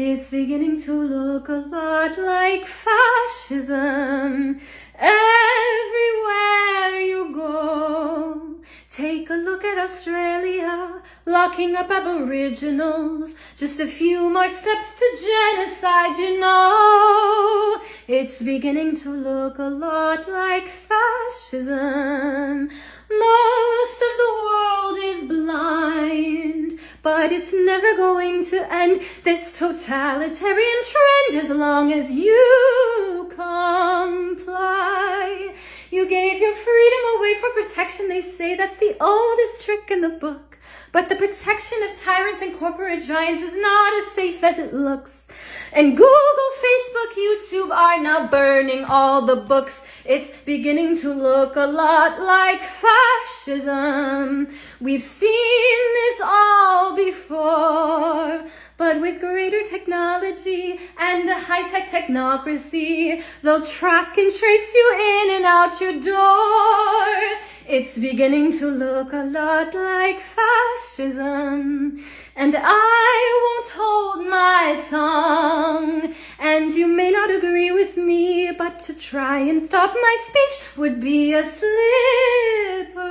It's beginning to look a lot like fascism everywhere you go. Take a look at Australia, locking up aboriginals. Just a few more steps to genocide, you know. It's beginning to look a lot like fascism. But it's never going to end this totalitarian trend as long as you comply. You gave your freedom away for protection. They say that's the oldest trick in the book. But the protection of tyrants and corporate giants is not as safe as it looks. And Google, Facebook, YouTube are now burning all the books. It's beginning to look a lot like fascism. We've seen this all before. But with greater technology and a high-tech technocracy, they'll track and trace you in and out your door. It's beginning to look a lot like fascism. And I won't hold my tongue. And you may not agree with me, but to try and stop my speech would be a slippery